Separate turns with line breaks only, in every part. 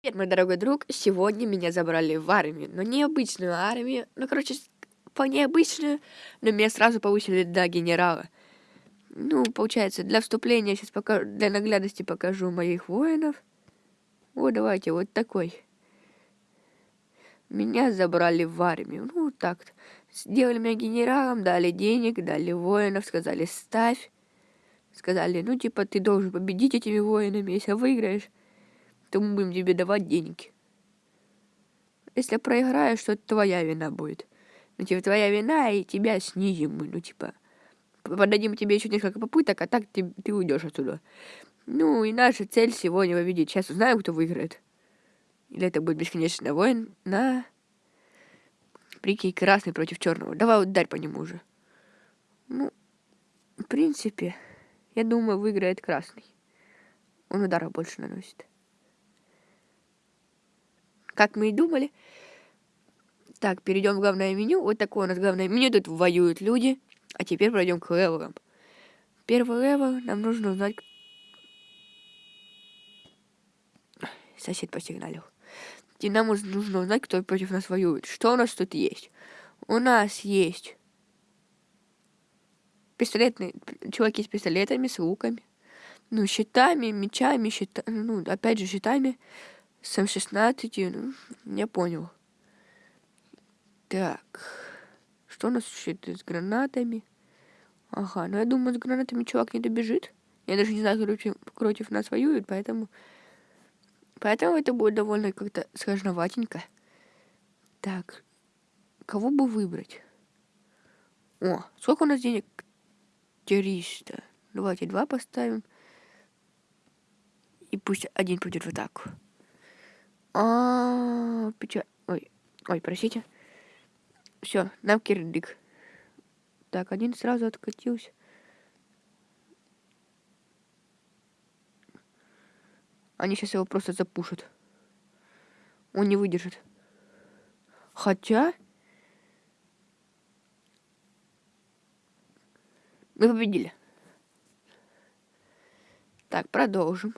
Привет, мой дорогой друг. Сегодня меня забрали в армию. Но не обычную армию. Ну, короче, по необычную. Но меня сразу повысили до генерала. Ну, получается, для вступления сейчас пока для наглядности покажу моих воинов. Вот, давайте, вот такой. Меня забрали в армию. Ну, так -то. Сделали меня генералом, дали денег, дали воинов, сказали, ставь. Сказали, ну, типа, ты должен победить этими воинами, если выиграешь то мы будем тебе давать деньги. Если проиграешь, то это твоя вина будет. Ну, типа, твоя вина, и тебя снизим мы, ну, типа, подадим тебе еще несколько попыток, а так ты, ты уйдешь отсюда. Ну, и наша цель сегодня победить. Сейчас узнаем, кто выиграет. Или это будет бесконечный воин на... Прикинь, красный против черного. Давай ударь по нему уже. Ну, в принципе, я думаю, выиграет красный. Он удара больше наносит как мы и думали. Так, перейдем в главное меню. Вот такое у нас главное меню. Тут воюют люди. А теперь пройдем к level ам. Первый level нам нужно узнать... Сосед посигналил. И нам нужно узнать, кто против нас воюет. Что у нас тут есть? У нас есть пистолетные чуваки с пистолетами, с луками, ну, щитами, мечами, щита, ну, опять же, щитами, с М16, ну, я понял. Так. Что у нас еще с гранатами? Ага, ну я думаю, с гранатами чувак не добежит. Я даже не знаю, против, против нас воюет, поэтому... Поэтому это будет довольно как-то сложноватенько. Так, кого бы выбрать? О, сколько у нас денег? 300. Давайте два поставим. И пусть один пойдет в атаку. А, печаль. Ой, ой, простите. Все, нам кирдык. Так, один сразу откатился. Они сейчас его просто запушат. Он не выдержит. Хотя... Мы победили. Так, продолжим.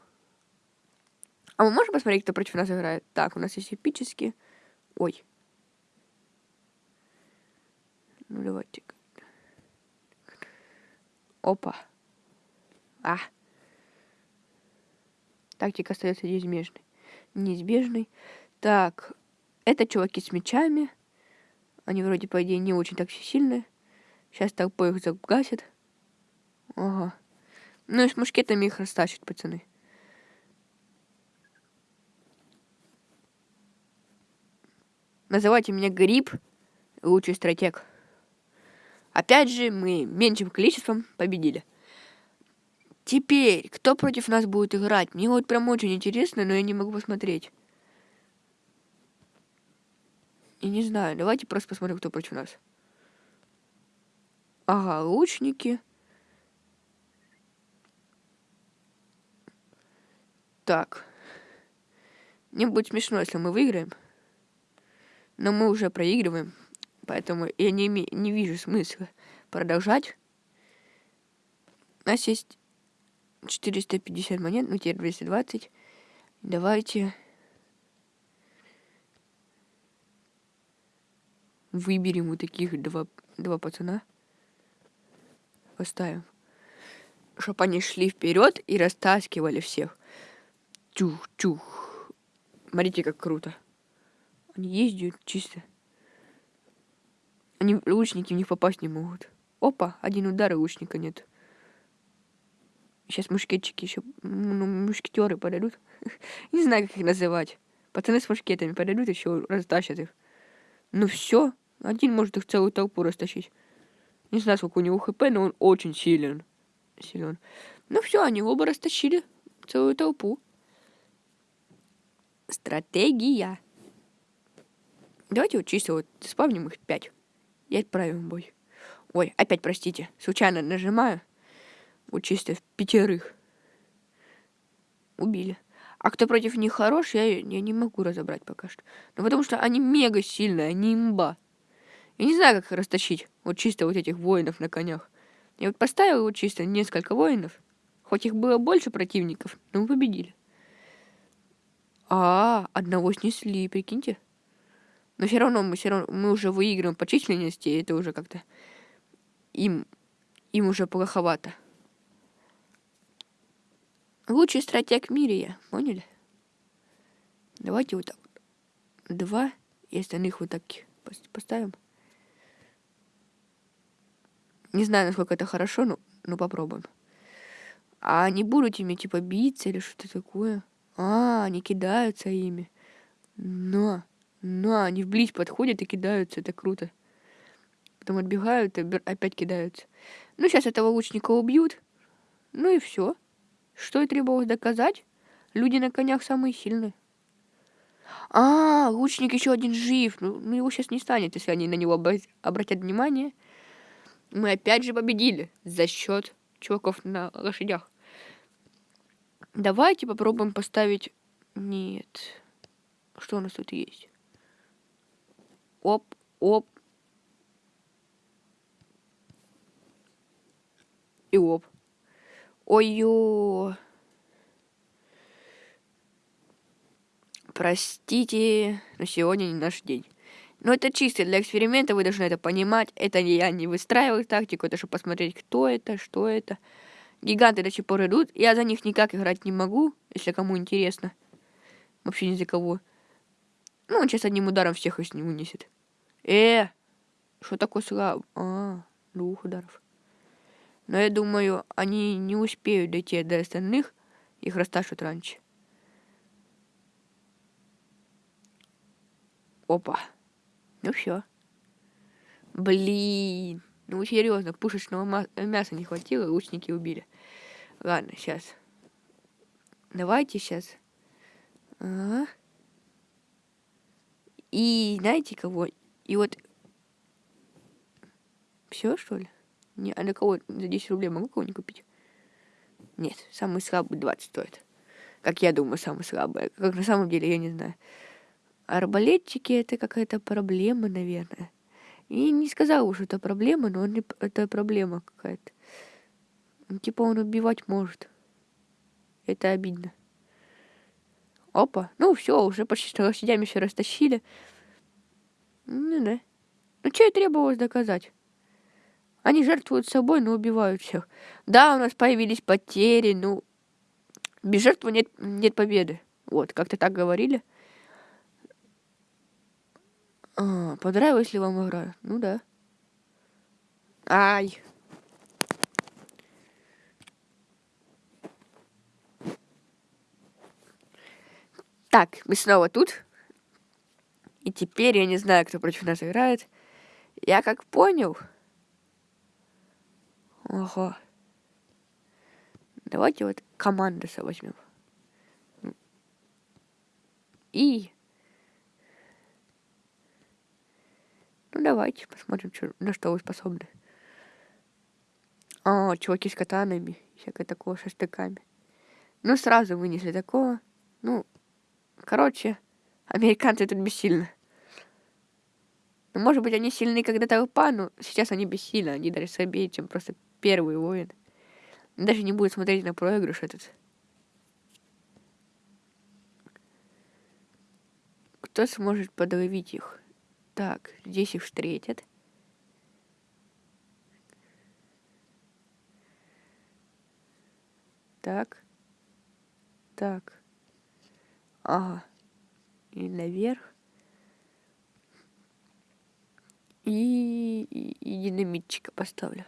А мы можем посмотреть, кто против нас играет? Так, у нас есть эпические. Ой. Ну, давайте. Опа. А. Тактика остается неизбежной. Неизбежной. Так. Это чуваки с мечами. Они вроде, по идее, не очень так сильные. Сейчас толпой их загасят. Ага. Ну и с мушкетами их растащат, пацаны. Называйте меня Гриб, лучший стратег. Опять же, мы меньшим количеством победили. Теперь, кто против нас будет играть? Мне вот прям очень интересно, но я не могу посмотреть. Я не знаю, давайте просто посмотрим, кто против нас. Ага, лучники. Так. Мне будет смешно, если мы выиграем. Но мы уже проигрываем, поэтому я не, не вижу смысла продолжать. У нас есть 450 монет, ну теперь 220. Давайте выберем вот таких два, два пацана. Поставим. Чтобы они шли вперед и растаскивали всех. Чух-чух. Смотрите, как круто. Ездят чисто. Они лучники в них попасть не могут. Опа, один удар и лучника нет. Сейчас мушкетчики еще, ну, мушкетеры подойдут. не знаю, как их называть. Пацаны с мушкетами подойдут, еще растащат их. Ну все, один может их целую толпу растащить. Не знаю, сколько у него хп, но он очень силен. Силен. Ну все, они оба растащили целую толпу. Стратегия. Давайте вот чисто вот спавним их 5. И отправим бой. Ой, опять простите. Случайно нажимаю. Вот чисто в пятерых. Убили. А кто против них хорош, я, я не могу разобрать пока что. Ну, потому что они мега сильные, они имба. Я не знаю, как их растащить. Вот чисто вот этих воинов на конях. Я вот поставил вот чисто несколько воинов. Хоть их было больше противников, но мы победили. А, одного снесли, прикиньте. Но все равно мы все равно мы уже выигрываем по численности, и это уже как-то им им уже плоховато. Лучший стратег в мире я, поняли? Давайте вот так вот. Два, и остальных вот так поставим. Не знаю, насколько это хорошо, но, но попробуем. А они будут ими, типа, биться или что-то такое? А, они кидаются ими. Но, но, они вблизь подходят и кидаются, это круто. Потом отбегают и опять кидаются. Ну, сейчас этого лучника убьют. Ну и все. Что и требовалось доказать? Люди на конях самые сильные. А, лучник еще один жив. Ну, ну его сейчас не станет, если они на него обратят внимание. Мы опять же победили за счет чуваков на лошадях. Давайте попробуем поставить... Нет. Что у нас тут есть? Оп, оп. И оп. Ой-ё. Простите, но сегодня не наш день. Но это чисто для эксперимента, вы должны это понимать. Это я не выстраиваю тактику, это чтобы посмотреть, кто это, что это. Гиганты до сих пор идут. Я за них никак играть не могу, если кому интересно. Вообще ни за кого. Ну, он сейчас одним ударом всех из него вынесет. Э, что такое слаб? А, двух ударов. Но я думаю, они не успеют дойти до остальных. Их растащат раньше. Опа. Ну все. Блин. Ну серьезно, пушечного мяса не хватило, лучники убили. Ладно, сейчас. Давайте сейчас. Ага. И знаете кого? И вот... Все, что ли? Не, а на кого за 10 рублей могу кого-нибудь купить? Нет, самый слабый 20 стоит. Как я думаю, самый слабый. Как на самом деле, я не знаю. Арбалетчики это какая-то проблема, наверное. И не сказал, что это проблема, но он, это проблема какая-то. Ну, типа он убивать может. Это обидно. Опа. Ну все, уже почти с лошадями все растащили. Ну да. Ну что и требовалось доказать? Они жертвуют собой, но убивают всех. Да, у нас появились потери, ну... Без жертвы нет, нет победы. Вот, как-то так говорили. А, понравилась ли вам игра? Ну да. Ай. Так, мы снова тут. И теперь я не знаю, кто против нас играет. Я как понял... Ого. Давайте вот командоса возьмем. И... Ну, давайте посмотрим, что, на что вы способны. А, чуваки с катанами, всякое такое, со штыками. Ну, сразу вынесли такого. Ну, короче, американцы тут бессильны. Ну, может быть, они сильны когда-то толпа, но сейчас они бессильны. Они даже слабее, чем просто первый воин. Даже не будет смотреть на проигрыш этот. Кто сможет подловить их? Так, здесь их встретят. Так. Так. Ага. И наверх. И, и, и динамитчика поставлю.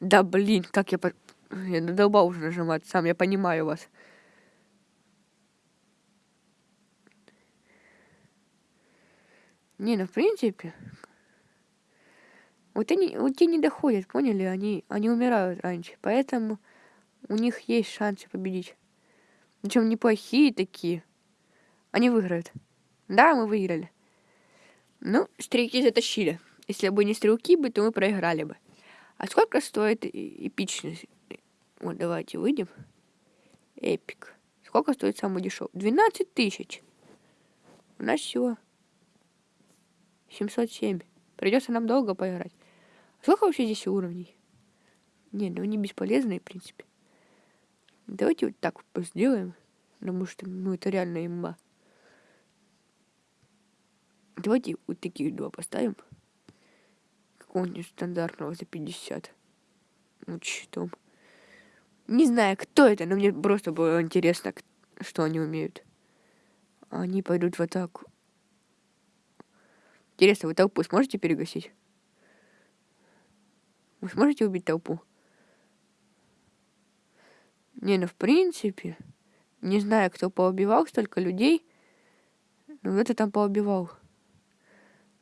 Да блин, как я... По... Я надолбал уже нажимать сам, я понимаю вас. Не, ну в принципе... Вот они, вот те не доходят, поняли? Они, они умирают раньше, поэтому у них есть шансы победить. Причем неплохие такие. Они выиграют. Да, мы выиграли. Ну, стрелки затащили. Если бы не стрелки бы, то мы проиграли бы. А сколько стоит эпичность? Вот давайте выйдем. Эпик. Сколько стоит самый дешевый? 12 тысяч. У нас всего 707. Придется нам долго поиграть. Сколько вообще здесь уровней? Не, ну они бесполезные, в принципе. Давайте вот так сделаем. Потому что, ну, это реально имба. Давайте вот такие два поставим. Какого-нибудь стандартного за 50. Вот щитом. Не знаю, кто это, но мне просто было интересно, что они умеют. Они пойдут в атаку. Интересно, вы толпу сможете перегасить? Вы сможете убить толпу? Не, ну в принципе, не знаю, кто поубивал столько людей, но это там поубивал.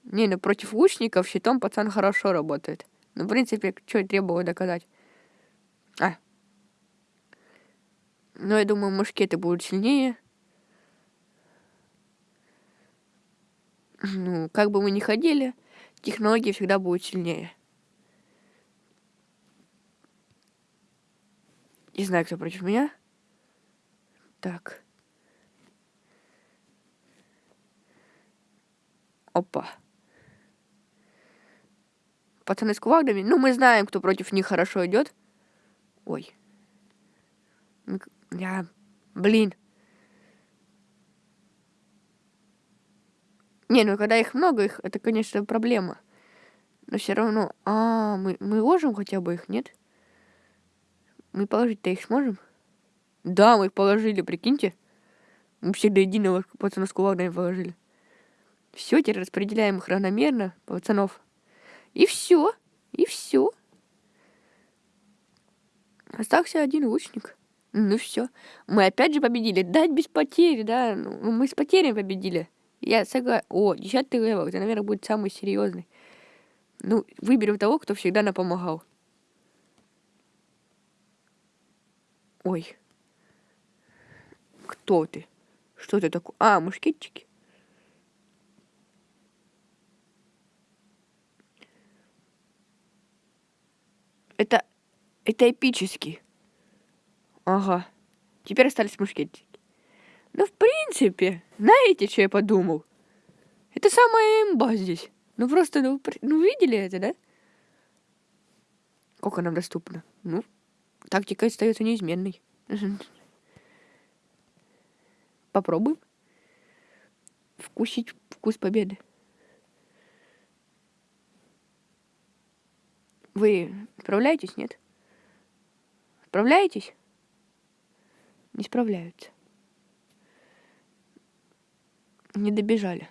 Не, ну против лучников щитом пацан хорошо работает. Ну, в принципе, что требовало доказать. А. Но я думаю, мушкеты будут сильнее. Ну, как бы мы ни ходили, технологии всегда будут сильнее. Не знаю, кто против меня. Так. Опа. Пацаны с кувалдами. Ну, мы знаем, кто против них хорошо идет. Ой. Я... Блин. Не, ну когда их много, их это, конечно, проблема. Но все равно... А, мы, мы ложим хотя бы их, нет? Мы положить-то их сможем? Да, мы их положили, прикиньте. Мы все до единого пацана с кувалдами положили. Все, теперь распределяем их равномерно, пацанов. И все. И все. Остался один лучник. Ну все. Мы опять же победили. Дать без потери, да. Ну, мы с потерями победили. Я согласен. О, десятый level. Это, наверное, будет самый серьезный. Ну, выберем того, кто всегда нам помогал. Ой. Кто ты? Что ты такое? А, мушкетчики. Это... Это эпически. Ага. Теперь остались мушкетчики. Ну, в принципе, знаете, что я подумал? Это самая имба здесь. Ну, просто, ну, ну видели это, да? Сколько нам доступно? Ну, тактика остается неизменной. Попробуем. Вкусить вкус победы. Вы справляетесь, нет? Справляетесь? Не справляются. Не добежали.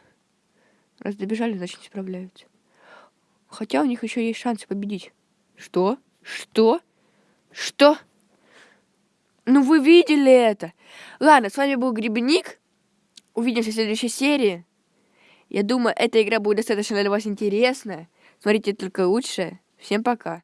Раз добежали, значит не справляются. Хотя у них еще есть шансы победить. Что? Что? Что? Ну вы видели это? Ладно, с вами был Грибник. Увидимся в следующей серии. Я думаю, эта игра будет достаточно для вас интересная. Смотрите только лучшее. Всем пока.